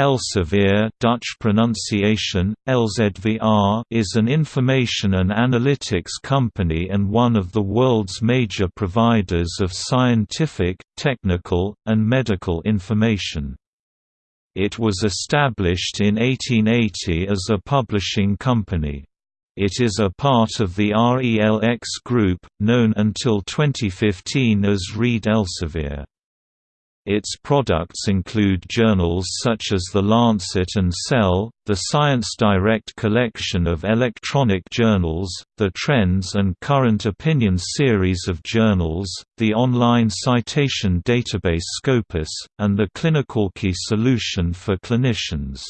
Elsevier Dutch pronunciation, Elzvr is an information and analytics company and one of the world's major providers of scientific, technical, and medical information. It was established in 1880 as a publishing company. It is a part of the RELX Group, known until 2015 as Reed Elsevier. Its products include journals such as The Lancet and Cell, the Science Direct collection of electronic journals, the Trends and Current Opinion series of journals, the online citation database Scopus, and the Clinical Key solution for clinicians.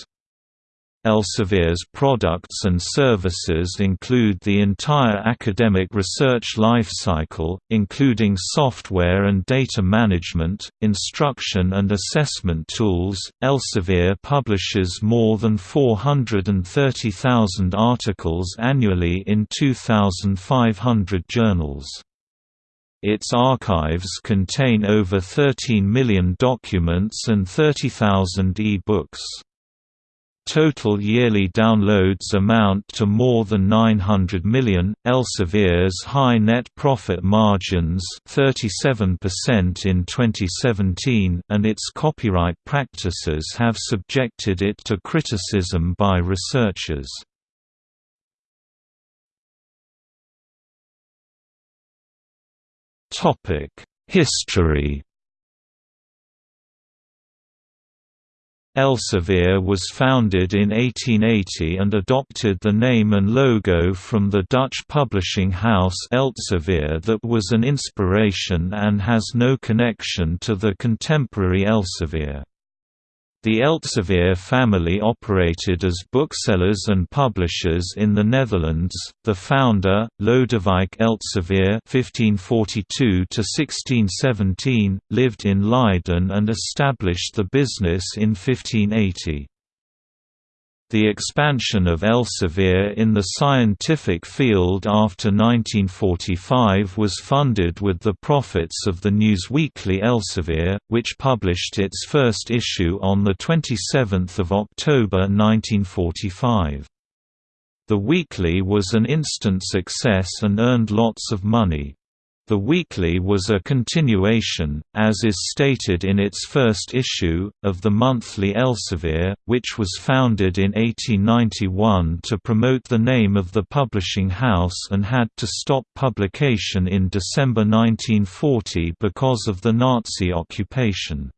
Elsevier's products and services include the entire academic research lifecycle, including software and data management, instruction and assessment tools. Elsevier publishes more than 430,000 articles annually in 2,500 journals. Its archives contain over 13 million documents and 30,000 e-books. Total yearly downloads amount to more than 900 million. Elsevier's high net profit margins, 37% in 2017, and its copyright practices have subjected it to criticism by researchers. Topic: History Elsevier was founded in 1880 and adopted the name and logo from the Dutch publishing house Elsevier that was an inspiration and has no connection to the contemporary Elsevier. The Elsevier family operated as booksellers and publishers in the Netherlands. The founder, Lodewijk Elsevier (1542–1617), lived in Leiden and established the business in 1580. The expansion of Elsevier in the scientific field after 1945 was funded with the profits of the newsweekly Elsevier, which published its first issue on 27 October 1945. The weekly was an instant success and earned lots of money. The weekly was a continuation, as is stated in its first issue, of the monthly Elsevier, which was founded in 1891 to promote the name of the publishing house and had to stop publication in December 1940 because of the Nazi occupation.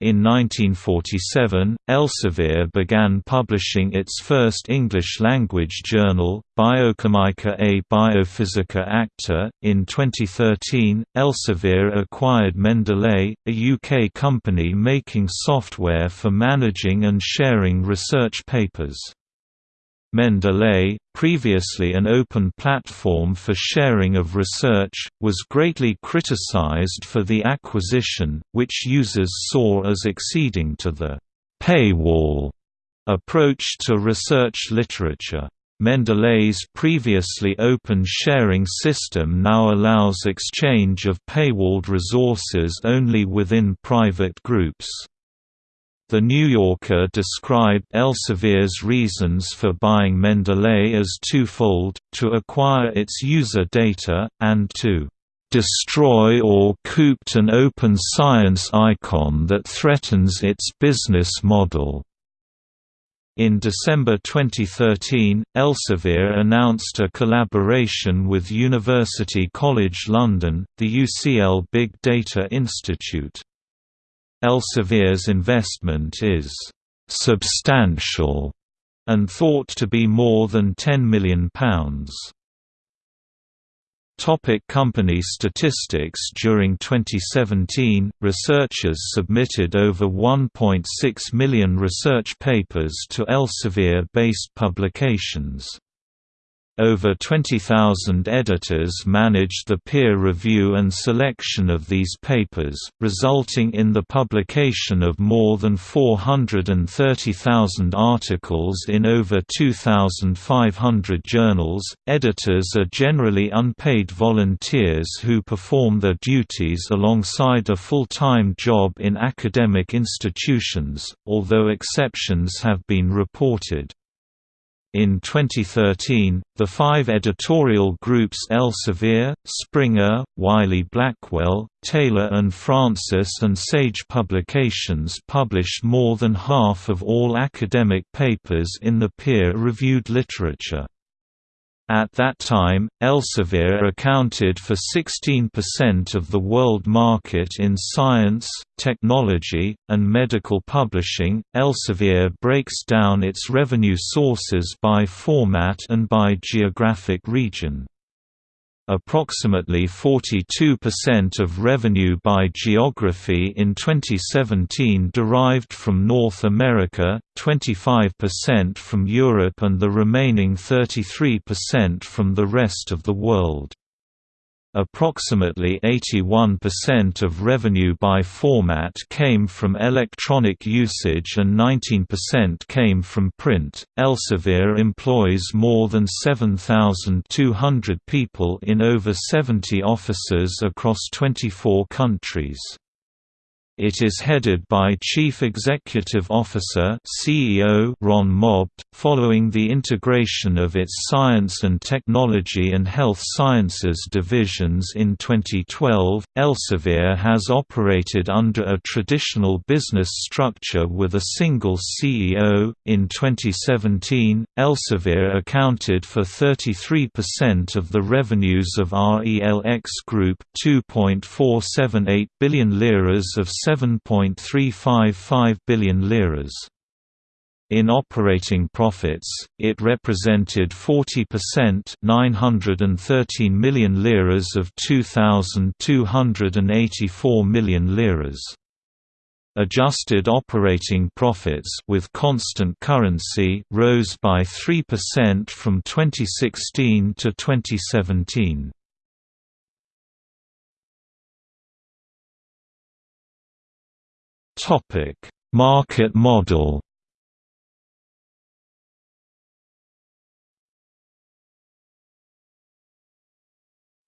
In 1947, Elsevier began publishing its first English-language journal, Biochimica a Biophysica Acta. In 2013, Elsevier acquired Mendeley, a UK company making software for managing and sharing research papers. Mendeley, previously an open platform for sharing of research, was greatly criticized for the acquisition, which users saw as exceeding to the «paywall» approach to research literature. Mendeley's previously open sharing system now allows exchange of paywalled resources only within private groups. The New Yorker described Elsevier's reasons for buying Mendeley as twofold, to acquire its user data, and to destroy or coop an open science icon that threatens its business model. In December 2013, Elsevier announced a collaboration with University College London, the UCL Big Data Institute. Elsevier's investment is «substantial» and thought to be more than £10 million. Topic company statistics During 2017, researchers submitted over 1.6 million research papers to Elsevier-based publications. Over 20,000 editors manage the peer review and selection of these papers, resulting in the publication of more than 430,000 articles in over 2,500 journals. Editors are generally unpaid volunteers who perform their duties alongside a full time job in academic institutions, although exceptions have been reported. In 2013, the five editorial groups Elsevier, Springer, Wiley-Blackwell, Taylor and Francis and Sage Publications published more than half of all academic papers in the peer-reviewed literature. At that time, Elsevier accounted for 16% of the world market in science, technology, and medical publishing. Elsevier breaks down its revenue sources by format and by geographic region. Approximately 42% of revenue by geography in 2017 derived from North America, 25% from Europe and the remaining 33% from the rest of the world. Approximately 81% of revenue by format came from electronic usage and 19% came from print. Elsevier employs more than 7,200 people in over 70 offices across 24 countries. It is headed by Chief Executive Officer (CEO) Ron Mobed. Following the integration of its Science and Technology and Health Sciences divisions in 2012, Elsevier has operated under a traditional business structure with a single CEO. In 2017, Elsevier accounted for 33% of the revenues of RELX Group, 2.478 billion liras of 7.355 billion liras. In operating profits, it represented 40% 913 million liras of 2,284 million liras. Adjusted operating profits with constant currency rose by 3% from 2016 to 2017. Topic: Market model.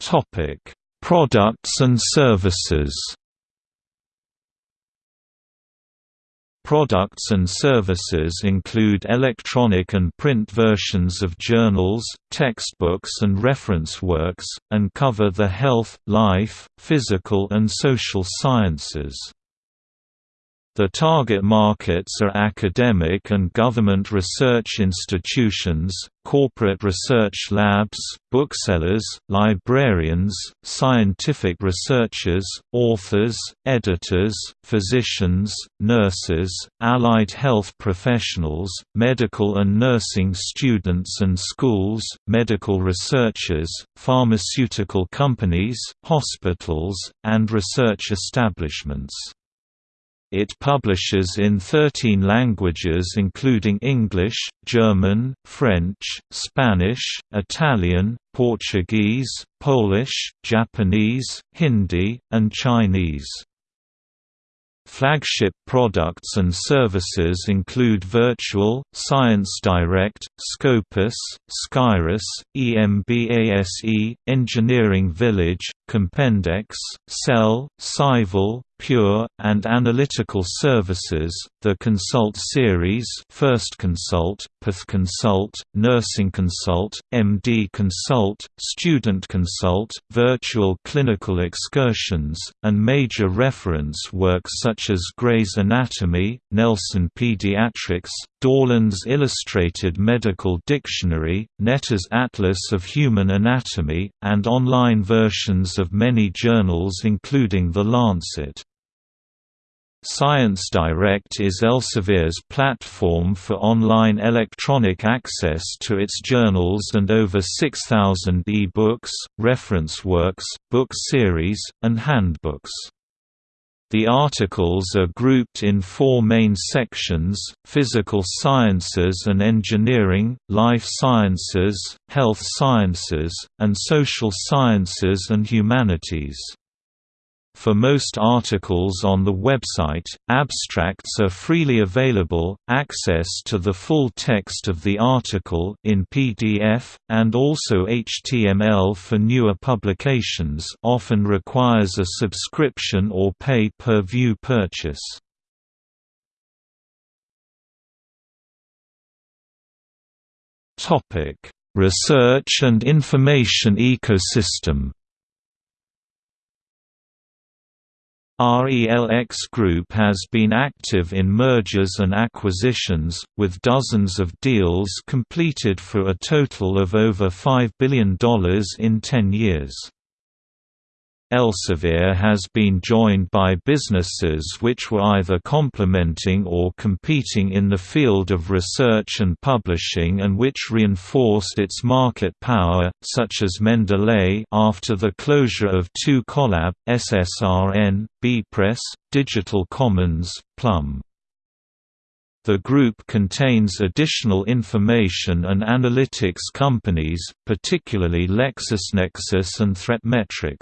Topic: Products and services. Products and services include electronic and print versions of journals, textbooks and reference works, and cover the health, life, physical and social sciences. The target markets are academic and government research institutions, corporate research labs, booksellers, librarians, scientific researchers, authors, editors, physicians, nurses, allied health professionals, medical and nursing students and schools, medical researchers, pharmaceutical companies, hospitals, and research establishments. It publishes in 13 languages including English, German, French, Spanish, Italian, Portuguese, Polish, Japanese, Hindi, and Chinese. Flagship products and services include Virtual, Science Direct, Scopus, Scirus, EMBASE, Engineering Village, Compendex, Cell, Scival, Pure, and Analytical Services, the Consult series First Consult, Path Consult, Nursing Consult, MD Consult, Student Consult, Virtual Clinical Excursions, and major reference works such as Gray's Anatomy, Nelson Pediatrics, Dorland's Illustrated Medical Dictionary, Netter's Atlas of Human Anatomy, and online versions of many journals including The Lancet. Science Direct is Elsevier's platform for online electronic access to its journals and over 6,000 e-books, reference works, book series, and handbooks. The articles are grouped in four main sections, physical sciences and engineering, life sciences, health sciences, and social sciences and humanities. For most articles on the website, abstracts are freely available, access to the full text of the article in PDF, and also HTML for newer publications often requires a subscription or pay-per-view purchase. Research and information ecosystem RELX Group has been active in mergers and acquisitions, with dozens of deals completed for a total of over $5 billion in 10 years. Elsevier has been joined by businesses which were either complementing or competing in the field of research and publishing and which reinforced its market power, such as Mendeley after the closure of 2Collab, SSRN, bepress, Digital Commons, Plum. The group contains additional information and analytics companies, particularly LexisNexis and ThreatMetrix.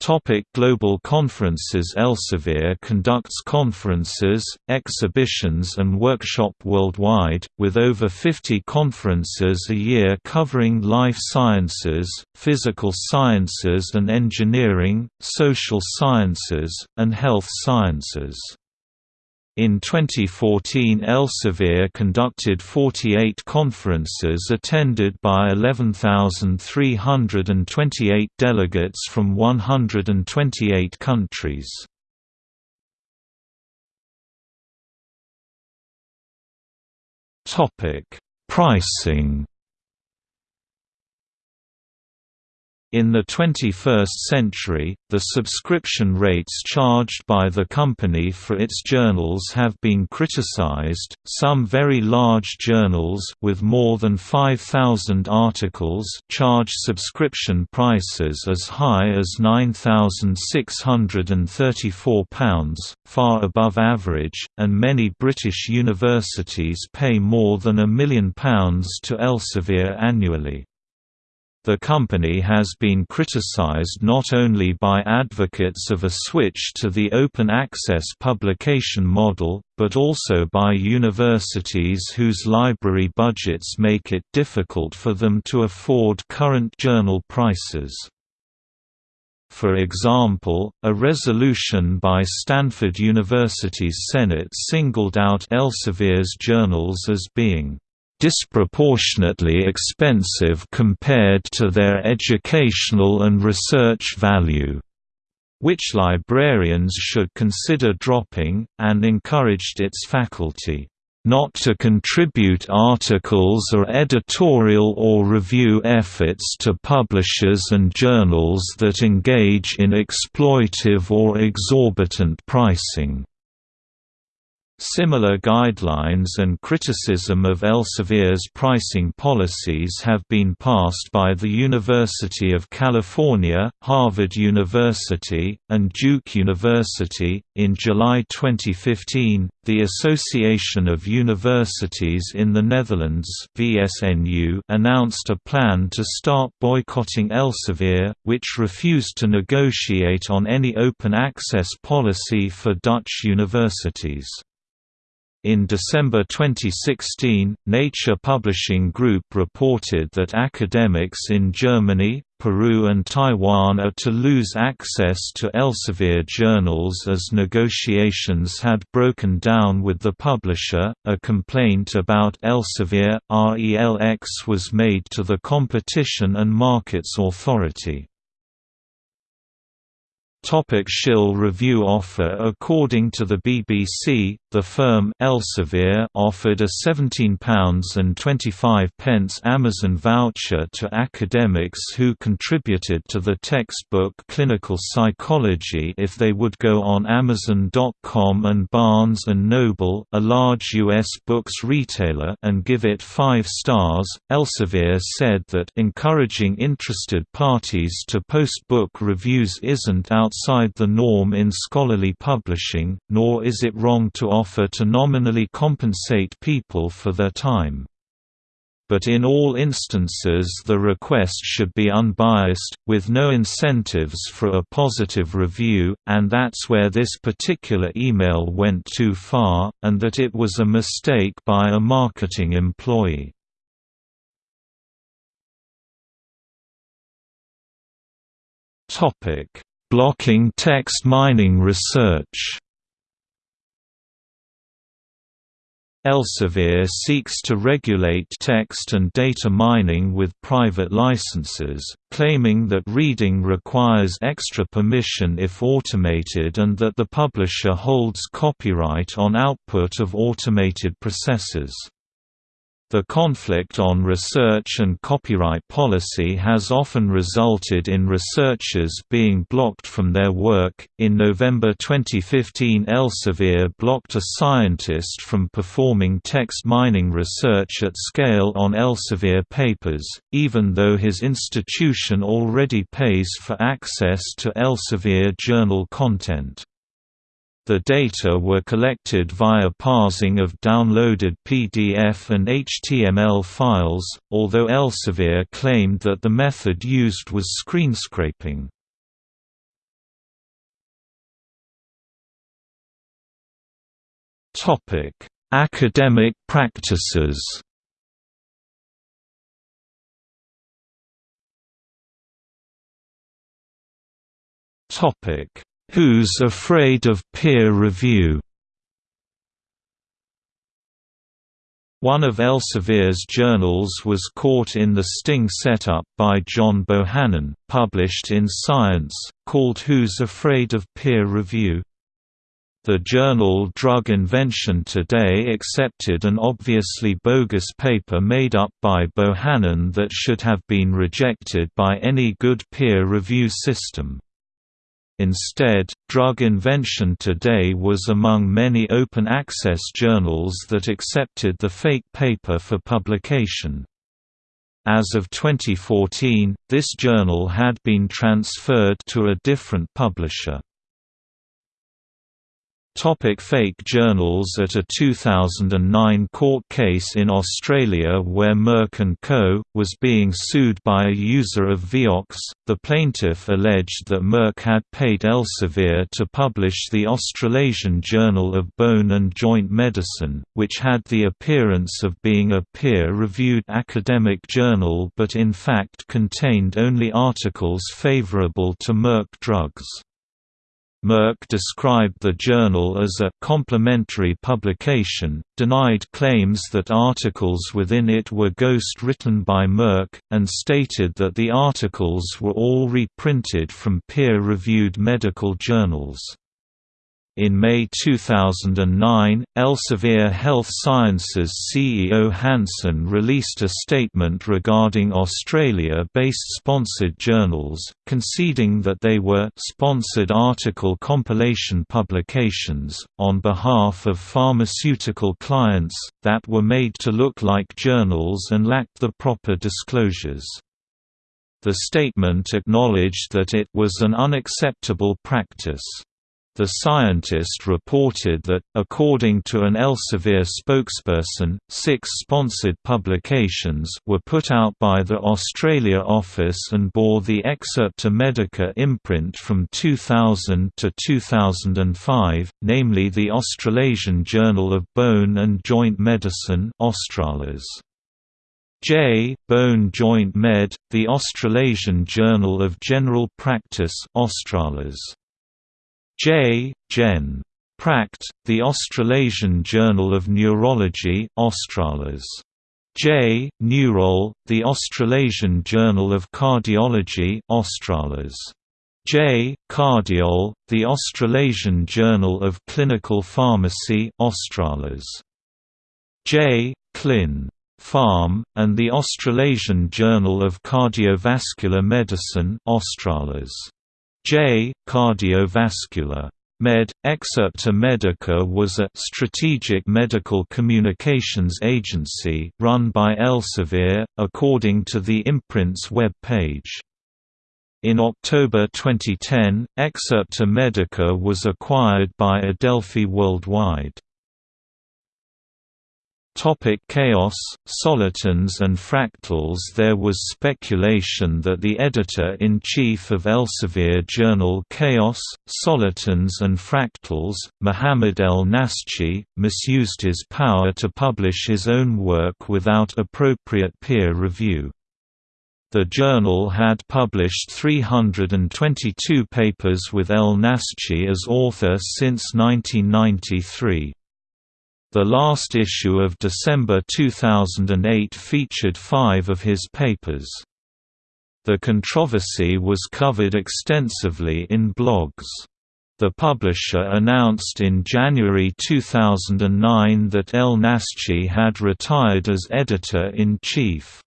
Topic Global conferences Elsevier conducts conferences, exhibitions and workshop worldwide, with over 50 conferences a year covering life sciences, physical sciences and engineering, social sciences, and health sciences. In 2014 Elsevier conducted 48 conferences attended by 11,328 delegates from 128 countries. Pricing In the 21st century, the subscription rates charged by the company for its journals have been criticized. Some very large journals with more than 5000 articles charge subscription prices as high as £9,634, far above average, and many British universities pay more than a million pounds to Elsevier annually. The company has been criticized not only by advocates of a switch to the open access publication model, but also by universities whose library budgets make it difficult for them to afford current journal prices. For example, a resolution by Stanford University's Senate singled out Elsevier's journals as being disproportionately expensive compared to their educational and research value, which librarians should consider dropping, and encouraged its faculty not to contribute articles or editorial or review efforts to publishers and journals that engage in exploitive or exorbitant pricing. Similar guidelines and criticism of Elsevier's pricing policies have been passed by the University of California, Harvard University, and Duke University. In July 2015, the Association of Universities in the Netherlands (VSNU) announced a plan to start boycotting Elsevier, which refused to negotiate on any open access policy for Dutch universities. In December 2016, Nature Publishing Group reported that academics in Germany, Peru and Taiwan are to lose access to Elsevier journals as negotiations had broken down with the publisher. A complaint about Elsevier RELX was made to the Competition and Markets Authority. Topic Shill review offer According to the BBC, The firm Elsevier offered a £17.25 Amazon voucher to academics who contributed to the textbook Clinical Psychology if they would go on Amazon.com and Barnes & Noble, a large U.S. books retailer, and give it five stars. Elsevier said that encouraging interested parties to post book reviews isn't outside the norm in scholarly publishing, nor is it wrong to offer to nominally compensate people for their time. But in all instances the request should be unbiased, with no incentives for a positive review, and that's where this particular email went too far, and that it was a mistake by a marketing employee. Blocking text mining research Elsevier seeks to regulate text and data mining with private licenses, claiming that reading requires extra permission if automated and that the publisher holds copyright on output of automated processes. The conflict on research and copyright policy has often resulted in researchers being blocked from their work. In November 2015, Elsevier blocked a scientist from performing text mining research at scale on Elsevier papers, even though his institution already pays for access to Elsevier journal content. The data were collected via parsing of downloaded PDF and HTML files, although Elsevier claimed that the method used was screen scraping. Topic: Academic practices Topic Who's Afraid of Peer Review? One of Elsevier's journals was caught in the sting set up by John Bohannon, published in Science, called Who's Afraid of Peer Review? The journal Drug Invention Today accepted an obviously bogus paper made up by Bohannon that should have been rejected by any good peer review system. Instead, Drug Invention Today was among many open-access journals that accepted the fake paper for publication. As of 2014, this journal had been transferred to a different publisher. Topic fake journals At a 2009 court case in Australia where Merck & Co. was being sued by a user of Vioxx, the plaintiff alleged that Merck had paid Elsevier to publish the Australasian Journal of Bone and Joint Medicine, which had the appearance of being a peer-reviewed academic journal but in fact contained only articles favourable to Merck drugs. Merck described the journal as a complementary publication, denied claims that articles within it were ghost-written by Merck, and stated that the articles were all reprinted from peer-reviewed medical journals. In May 2009, Elsevier Health Sciences CEO Hansen released a statement regarding Australia-based sponsored journals, conceding that they were sponsored article compilation publications, on behalf of pharmaceutical clients, that were made to look like journals and lacked the proper disclosures. The statement acknowledged that it was an unacceptable practice. The scientist reported that, according to an Elsevier spokesperson, six sponsored publications were put out by the Australia office and bore the Excerpta Medica imprint from 2000 to 2005, namely the Australasian Journal of Bone and Joint Medicine. J. Bone Joint Med, the Australasian Journal of General Practice Australis. J. Gen. Pract, the Australasian Journal of Neurology Australis. J. Neurol, the Australasian Journal of Cardiology Australis. J. Cardiol, the Australasian Journal of Clinical Pharmacy Australis. J. Clin. Pharm, and the Australasian Journal of Cardiovascular Medicine Australis. J. Cardiovascular. Med. Excerpta Medica was a strategic medical communications agency run by Elsevier, according to the imprint's web page. In October 2010, Excerpta Medica was acquired by Adelphi Worldwide. Topic chaos, solitons and fractals There was speculation that the editor-in-chief of Elsevier journal Chaos, Solitons and Fractals, Muhammad El Naschie, misused his power to publish his own work without appropriate peer review. The journal had published 322 papers with El Naschie as author since 1993. The last issue of December 2008 featured five of his papers. The controversy was covered extensively in blogs. The publisher announced in January 2009 that El Naschie had retired as editor-in-chief.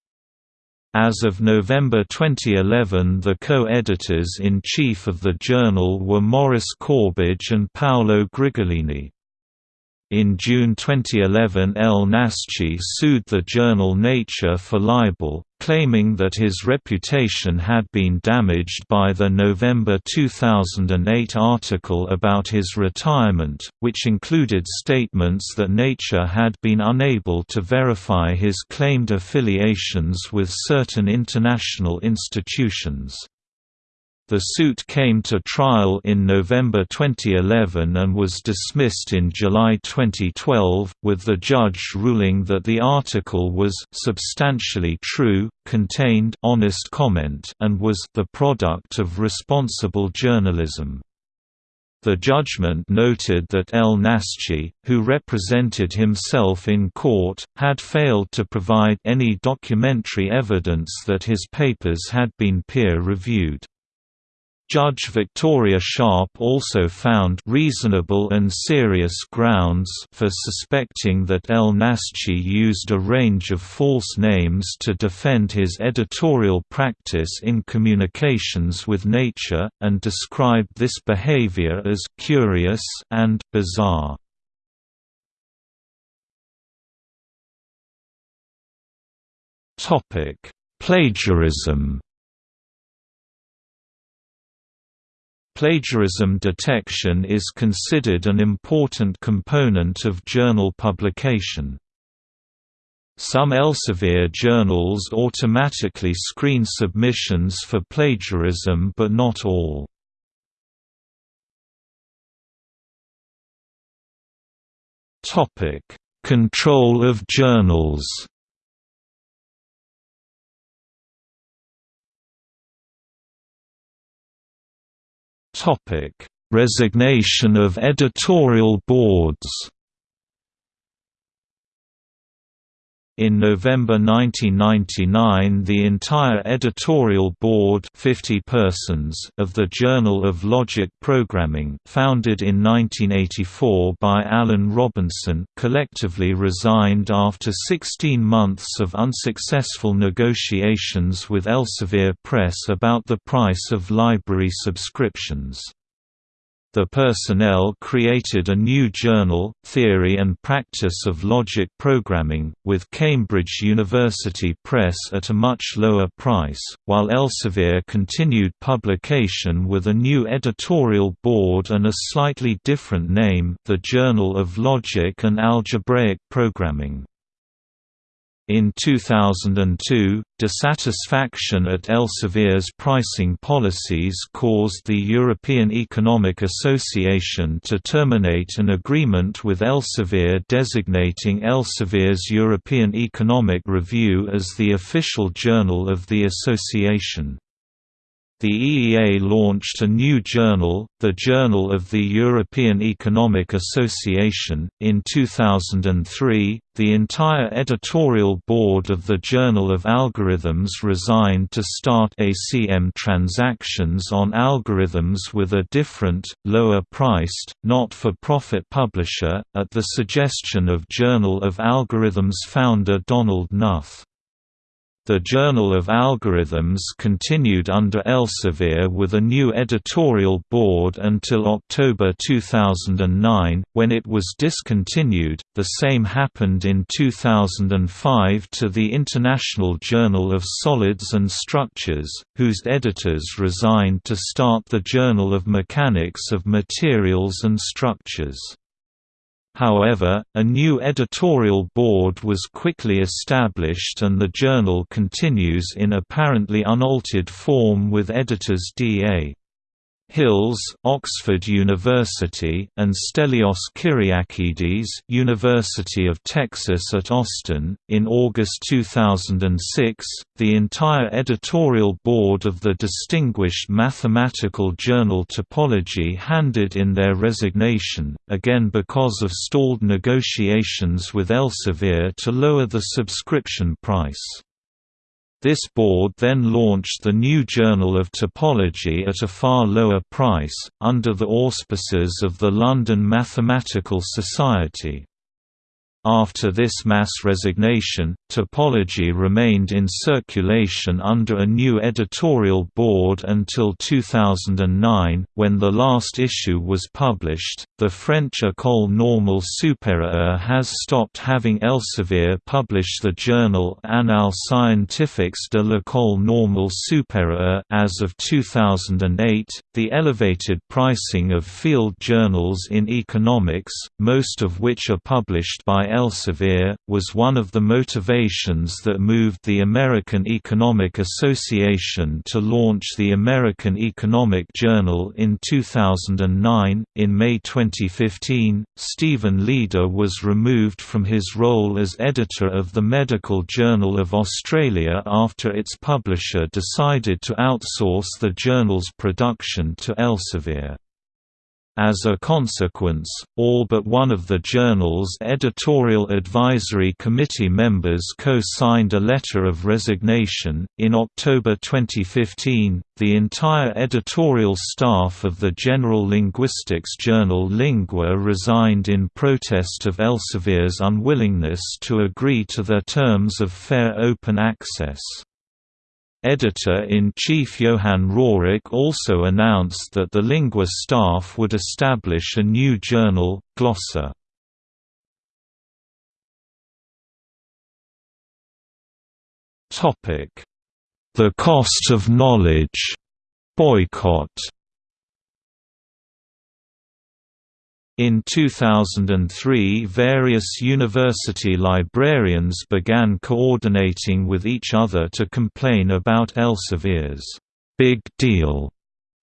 As of November 2011 the co-editors-in-chief of the journal were Maurice Courbage and Paolo Grigolini. In June 2011 El Naschie sued the journal Nature for libel, claiming that his reputation had been damaged by the November 2008 article about his retirement, which included statements that Nature had been unable to verify his claimed affiliations with certain international institutions. The suit came to trial in November 2011 and was dismissed in July 2012, with the judge ruling that the article was substantially true, contained honest comment and was the product of responsible journalism. The judgment noted that El Naschie, who represented himself in court, had failed to provide any documentary evidence that his papers had been peer-reviewed. Judge Victoria Sharp also found reasonable and serious grounds for suspecting that El Naschie used a range of false names to defend his editorial practice in communications with nature, and described this behavior as «curious» and «bizarre». Plagiarism Plagiarism detection is considered an important component of journal publication. Some Elsevier journals automatically screen submissions for plagiarism but not all. Control of journals Topic: Resignation of editorial boards. In November 1999 the entire editorial board 50 persons of the Journal of Logic Programming founded in 1984 by Alan Robinson collectively resigned after 16 months of unsuccessful negotiations with Elsevier Press about the price of library subscriptions. The personnel created a new journal, Theory and Practice of Logic Programming, with Cambridge University Press at a much lower price, while Elsevier continued publication with a new editorial board and a slightly different name the Journal of Logic and Algebraic Programming. In 2002, dissatisfaction at Elsevier's pricing policies caused the European Economic Association to terminate an agreement with Elsevier designating Elsevier's European Economic Review as the official journal of the association. The EEA launched a new journal, the Journal of the European Economic Association. In 2003, the entire editorial board of the Journal of Algorithms resigned to start ACM transactions on algorithms with a different, lower-priced, not-for-profit publisher, at the suggestion of Journal of Algorithms founder Donald Knuth. The Journal of Algorithms continued under Elsevier with a new editorial board until October 2009, when it was discontinued. The same happened in 2005 to the International Journal of Solids and Structures, whose editors resigned to start the Journal of Mechanics of Materials and Structures. However, a new editorial board was quickly established and the journal continues in apparently unaltered form with editors D.A. Hills, Oxford University, and Stelios Kyriakides, University of Texas at Austin. In August 2006, the entire editorial board of the distinguished mathematical journal Topology handed in their resignation, again because of stalled negotiations with Elsevier to lower the subscription price. This board then launched the new Journal of Topology at a far lower price, under the auspices of the London Mathematical Society. After this mass resignation, Topology remained in circulation under a new editorial board until 2009, when the last issue was published. The French École Normale Supérieure has stopped having Elsevier publish the journal Annales scientifiques de l'École Normale Supérieure as of 2008. The elevated pricing of field journals in economics, most of which are published by Elsevier, was one of the motivations that moved the American Economic Association to launch the American Economic Journal in 2009. In May 2015, Stephen Leeder was removed from his role as editor of the Medical Journal of Australia after its publisher decided to outsource the journal's production to Elsevier. As a consequence, all but one of the journal's editorial advisory committee members co-signed a letter of resignation. In October 2015, the entire editorial staff of the general linguistics journal Lingua resigned in protest of Elsevier's unwillingness to agree to their terms of fair open access. Editor-in-Chief Johan Rooryck also announced that the Lingua staff would establish a new journal, Glossa. The cost of knowledge. Boycott In 2003 various university librarians began coordinating with each other to complain about Elsevier's. «big deal»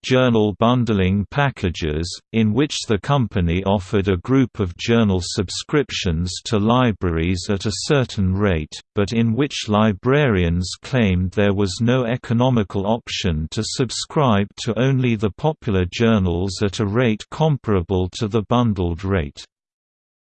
journal bundling packages, in which the company offered a group of journal subscriptions to libraries at a certain rate, but in which librarians claimed there was no economical option to subscribe to only the popular journals at a rate comparable to the bundled rate.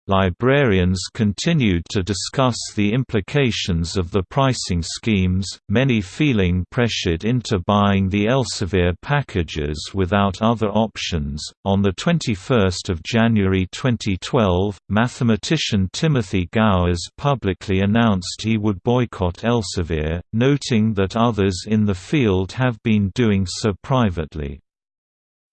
Librarians continued to discuss the implications of the pricing schemes, many feeling pressured into buying the Elsevier packages without other options. On the 21st of January 2012, mathematician Timothy Gowers publicly announced he would boycott Elsevier, noting that others in the field have been doing so privately.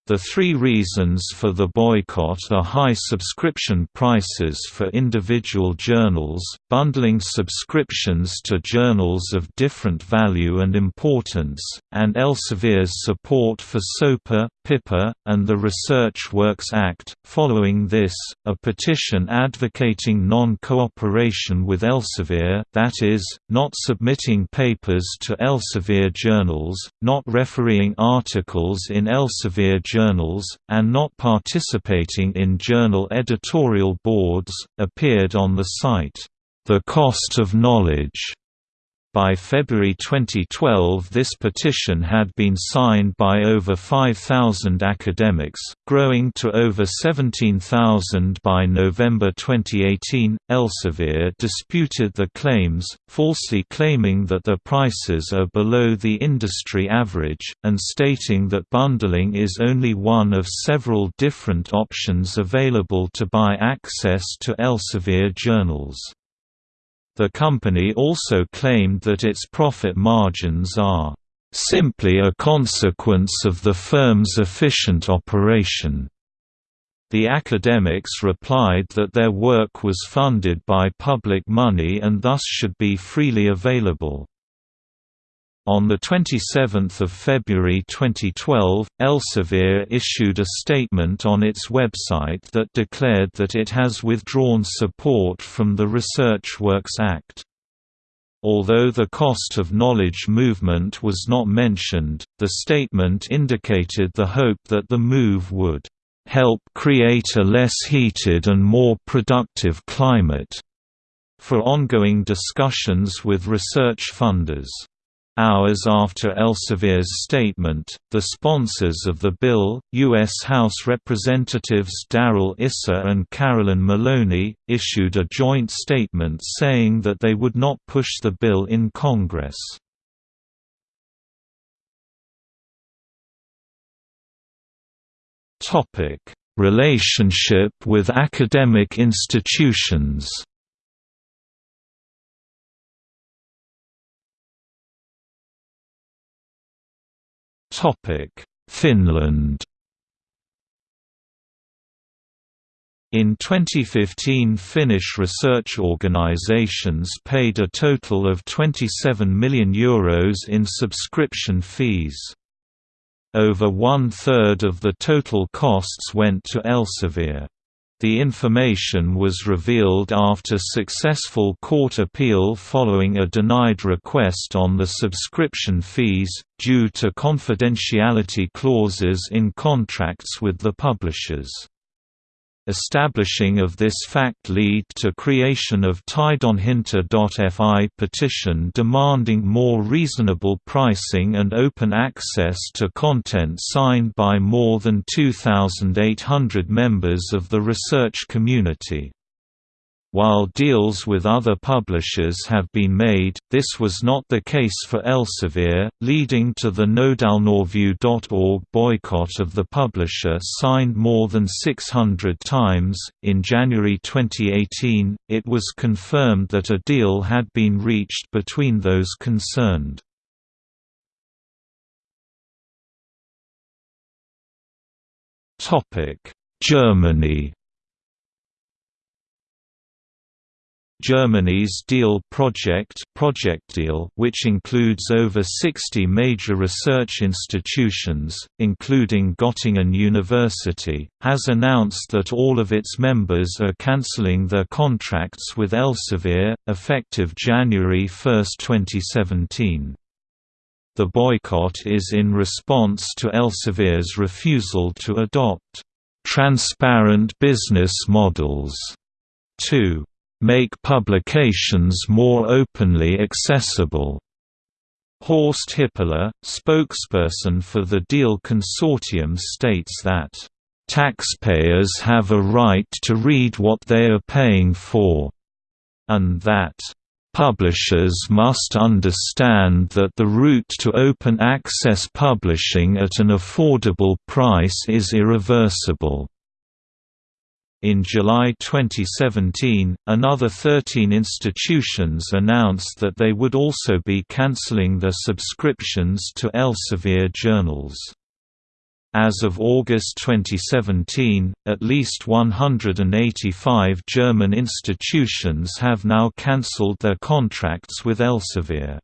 The three reasons for the boycott are high subscription prices for individual journals, bundling subscriptions to journals of different value and importance, and Elsevier's support for SOPA, PIPA, and the Research Works Act. Following this, a petition advocating non-cooperation with Elsevier that is, not submitting papers to Elsevier journals, not refereeing articles in Elsevier journals and not participating in journal editorial boards, appeared on the site, The Cost of Knowledge, By February 2012 this petition had been signed by over 5,000 academics, growing to over 17,000 by November 2018. Elsevier disputed the claims, falsely claiming that the prices are below the industry average, and stating that bundling is only one of several different options available to buy access to Elsevier journals. The company also claimed that its profit margins are simply a consequence of the firm's efficient operation. The academics replied that their work was funded by public money and thus should be freely available. On 27 February 2012, Elsevier issued a statement on its website that declared that it has withdrawn support from the Research Works Act. Although the cost of knowledge movement was not mentioned, the statement indicated the hope that the move would help create a less heated and more productive climate for ongoing discussions with research funders. Hours after Elsevier's statement, the sponsors of the bill, U.S. House Representatives Darrell Issa and Carolyn Maloney, issued a joint statement saying that they would not push the bill in Congress. Relationship with academic institutions Finland In 2015 Finnish research organizations paid a total of €27 million Euros in subscription fees. Over one-third of the total costs went to Elsevier. The information was revealed after successful court appeal following a denied request on the subscription fees, due to confidentiality clauses in contracts with the publishers. Establishing of this fact lead to creation of Tiedonhinta.fi petition demanding more reasonable pricing and open access to content signed by more than 2,800 members of the research community. While deals with other publishers have been made, this was not the case for Elsevier, leading to the nodealnoreview.org boycott of the publisher signed more than 600 times. In January 2018, it was confirmed that a deal had been reached between those concerned. Germany Germany's DEAL project, project DEAL which includes over 60 major research institutions, including Göttingen University, has announced that all of its members are cancelling their contracts with Elsevier, effective January 1, 2017. The boycott is in response to Elsevier's refusal to adopt transparent business models to make publications more openly accessible. Horst Hippler, spokesperson for the DEAL consortium states that, "...taxpayers have a right to read what they are paying for," and that, "...publishers must understand that the route to open access publishing at an affordable price is irreversible." In July 2017, another 13 institutions announced that they would also be cancelling their subscriptions to Elsevier journals. As of August 2017, at least 185 German institutions have now cancelled their contracts with Elsevier.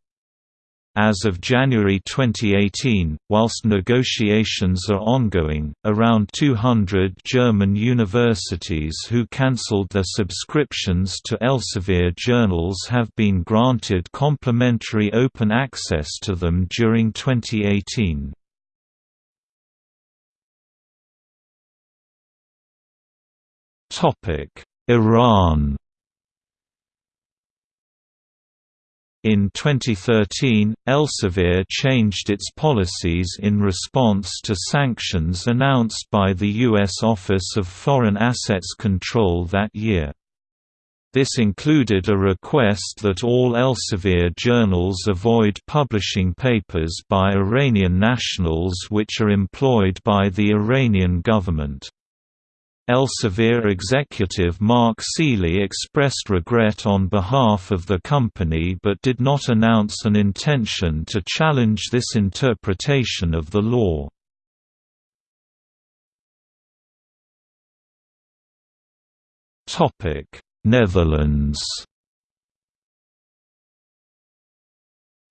As of January 2018, whilst negotiations are ongoing, around 200 German universities who cancelled their subscriptions to Elsevier journals have been granted complimentary open access to them during 2018. Iran In 2013, Elsevier changed its policies in response to sanctions announced by the U.S. Office of Foreign Assets Control that year. This included a request that all Elsevier journals avoid publishing papers by Iranian nationals which are employed by the Iranian government. Elsevier executive Mark Seeley expressed regret on behalf of the company but did not announce an intention to challenge this interpretation of the law. Netherlands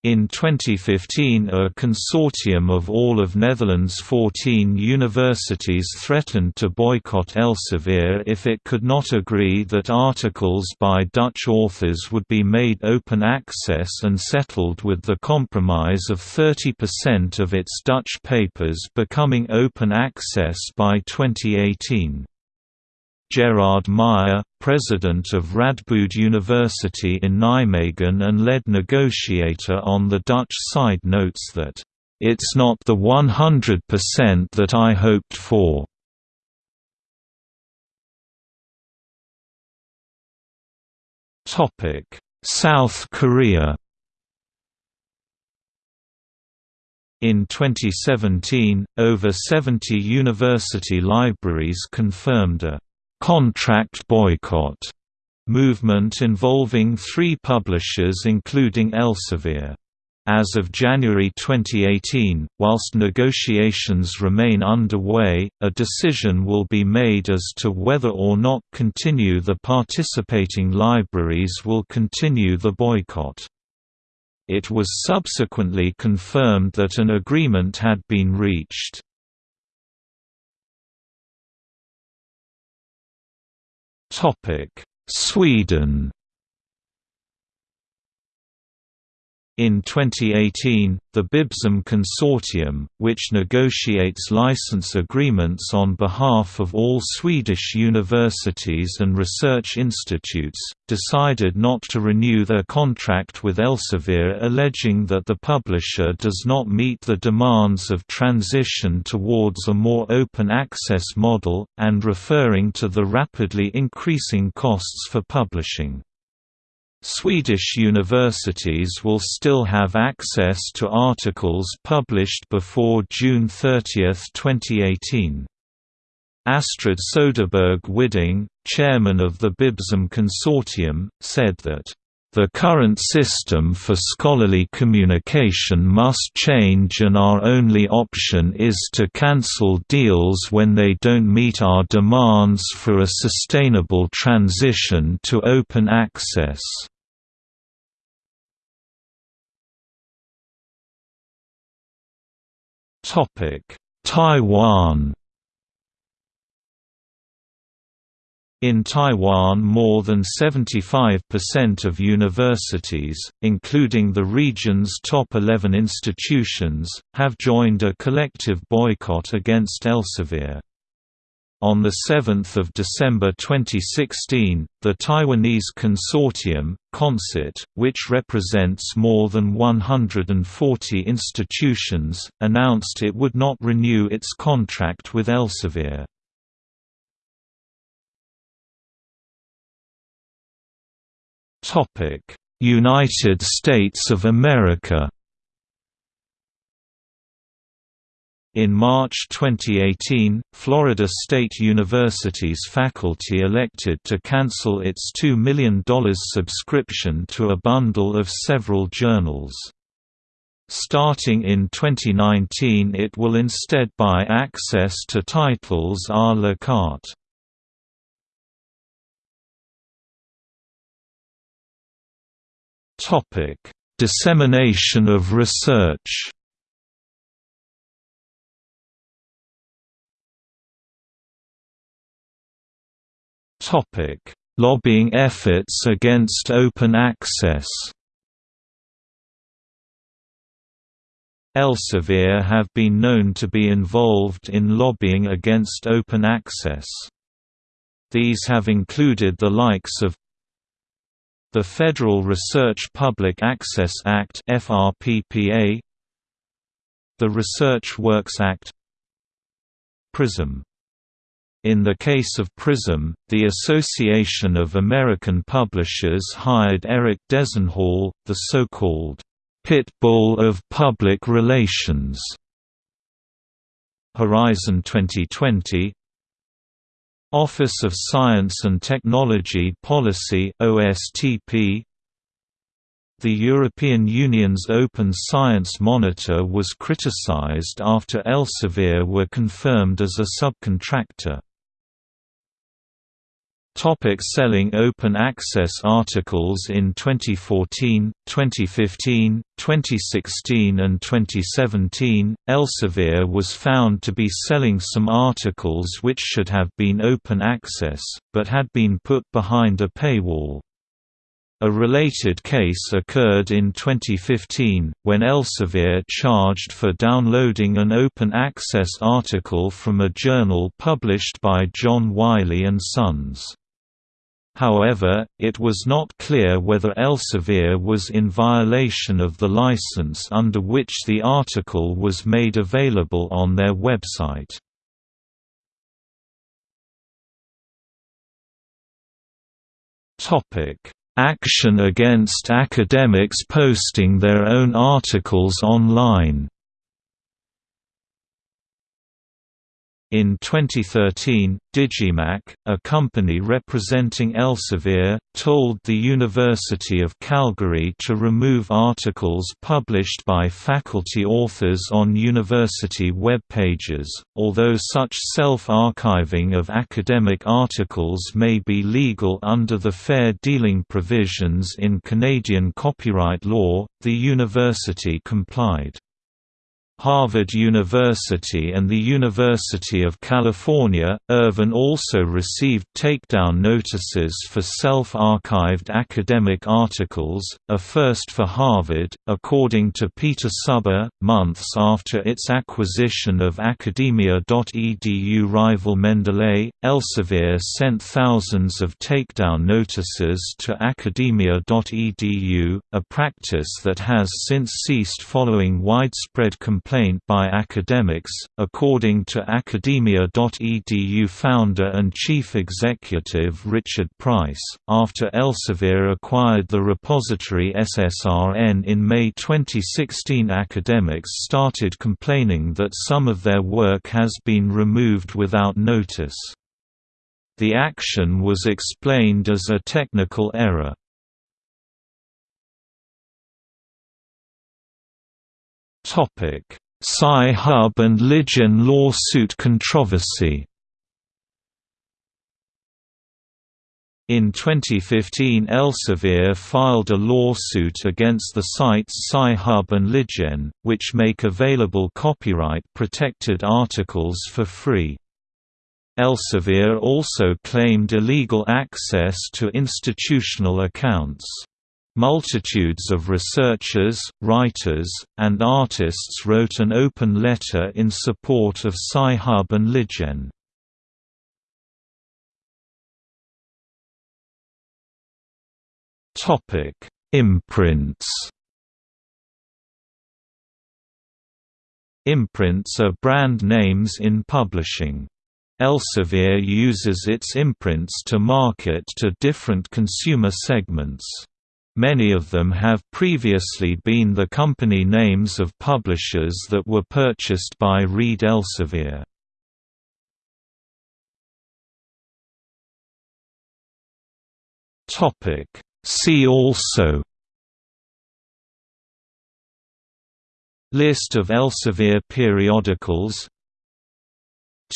In 2015 a consortium of all of Netherlands' 14 universities threatened to boycott Elsevier if it could not agree that articles by Dutch authors would be made open access and settled with the compromise of 30% of its Dutch papers becoming open access by 2018. Gerard Meijer, president of Radboud University in Nijmegen and lead negotiator on the Dutch side notes that, "...it's not the 100% that I hoped for." South Korea In 2017, over 70 university libraries confirmed a contract boycott movement involving three publishers including Elsevier. As of January 2018, whilst negotiations remain underway, a decision will be made as to whether or not continue the participating libraries will continue the boycott. It was subsequently confirmed that an agreement had been reached. Sweden In 2018, the Bibsam Consortium, which negotiates license agreements on behalf of all Swedish universities and research institutes, decided not to renew their contract with Elsevier alleging that the publisher does not meet the demands of transition towards a more open access model, and referring to the rapidly increasing costs for publishing. Swedish universities will still have access to articles published before June 30, 2018. Astrid Soderberg Widding, chairman of the Bibsam Consortium, said that, "...the current system for scholarly communication must change and our only option is to cancel deals when they don't meet our demands for a sustainable transition to open access." Topic: Taiwan In Taiwan more than 75% of universities, including the region's top 11 institutions, have joined a collective boycott against Elsevier. On 7 December 2016, the Taiwanese consortium, CONCERT, which represents more than 140 institutions, announced it would not renew its contract with Elsevier. United States of America In March 2018, Florida State University's faculty elected to cancel its $2 million subscription to a bundle of several journals. Starting in 2019 it will instead buy access to titles à la carte. Dissemination of research Lobbying efforts against open access. Elsevier have been known to be involved in lobbying against open access. These have included the likes of The Federal Research Public Access Act The Research Works Act PRISM in the case of PRISM, the Association of American Publishers hired Eric Dezenhall, the so-called pit bull of public relations. Horizon 2020 Office of Science and Technology Policy OSTP the European Union's Open Science Monitor was criticized after Elsevier were confirmed as a subcontractor. Topic selling open access articles In 2014, 2015, 2016 and 2017, Elsevier was found to be selling some articles which should have been open access, but had been put behind a paywall. A related case occurred in 2015, when Elsevier charged for downloading an open-access article from a journal published by John Wiley & Sons. However, it was not clear whether Elsevier was in violation of the license under which the article was made available on their website. Action against academics posting their own articles online In 2013, Digimarc, a company representing Elsevier, told the University of Calgary to remove articles published by faculty authors on university web pages. Although such self-archiving of academic articles may be legal under the fair dealing provisions in Canadian copyright law, the university complied. Harvard University and the University of California, Irvine also received takedown notices for self-archived academic articles, a first for Harvard, according to Peter Suber, months after its acquisition of Academia.edu rival Mendeley, Elsevier sent thousands of takedown notices to Academia.edu, a practice that has since ceased following widespread complaints complaint by academics, according to Academia.edu founder and chief executive Richard Price. After Elsevier acquired the repository SSRN in May 2016, academics started complaining that some of their work has been removed without notice. The action was explained as a technical error. Topic: Sci-Hub and LibGen lawsuit controversy. In 2015 Elsevier filed a lawsuit against the sites Sci-Hub and LibGen, which make available copyright-protected articles for free. Elsevier also claimed illegal access to institutional accounts. Multitudes of researchers, writers, and artists wrote an open letter in support of Sci-Hub and LibGen. Imprints Imprints are brand names in publishing. Elsevier uses its imprints to market to different consumer segments. Many of them have previously been the company names of publishers that were purchased by Reed Elsevier. See also List of Elsevier periodicals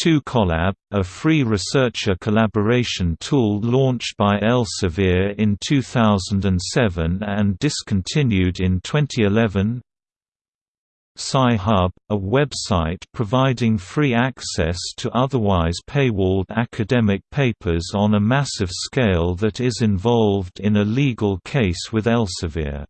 2Collab, a free researcher collaboration tool launched by Elsevier in 2007 and discontinued in 2011 Sci-Hub, a website providing free access to otherwise paywalled academic papers on a massive scale that is involved in a legal case with Elsevier